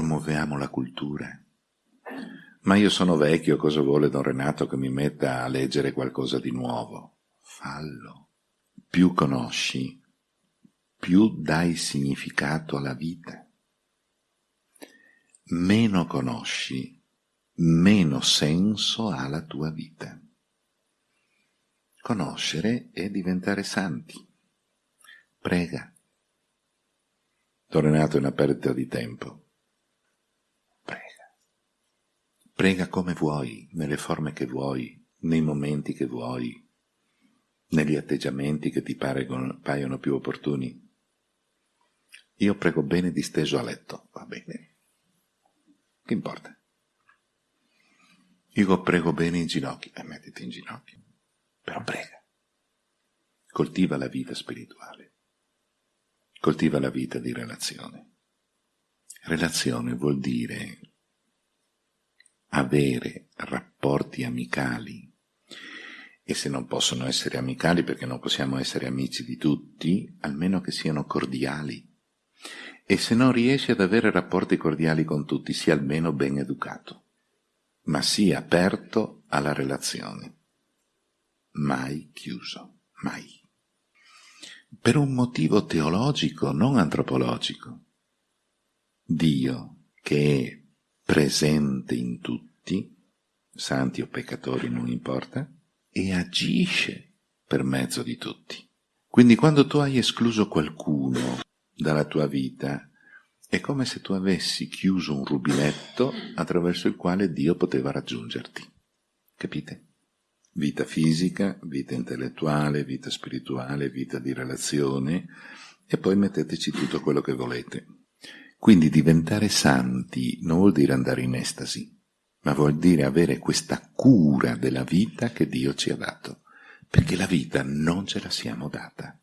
promuoviamo la cultura. Ma io sono vecchio, cosa vuole Don Renato che mi metta a leggere qualcosa di nuovo? Fallo. Più conosci, più dai significato alla vita. Meno conosci, meno senso ha la tua vita. Conoscere è diventare santi. Prega. Don Renato è una perdita di tempo. Prega. Prega come vuoi, nelle forme che vuoi, nei momenti che vuoi, negli atteggiamenti che ti paiono più opportuni. Io prego bene disteso a letto, va bene. Che importa? Io prego bene in ginocchio, e eh, mettiti in ginocchio, però prega. Coltiva la vita spirituale, coltiva la vita di relazione. Relazione vuol dire avere rapporti amicali e se non possono essere amicali perché non possiamo essere amici di tutti, almeno che siano cordiali. E se non riesci ad avere rapporti cordiali con tutti, sia almeno ben educato ma sia aperto alla relazione. Mai chiuso, mai. Per un motivo teologico, non antropologico. Dio, che è presente in tutti, santi o peccatori non importa, e agisce per mezzo di tutti. Quindi quando tu hai escluso qualcuno dalla tua vita, è come se tu avessi chiuso un rubinetto attraverso il quale Dio poteva raggiungerti. Capite? Vita fisica, vita intellettuale, vita spirituale, vita di relazione, e poi metteteci tutto quello che volete. Quindi diventare santi non vuol dire andare in estasi, ma vuol dire avere questa cura della vita che Dio ci ha dato, perché la vita non ce la siamo data.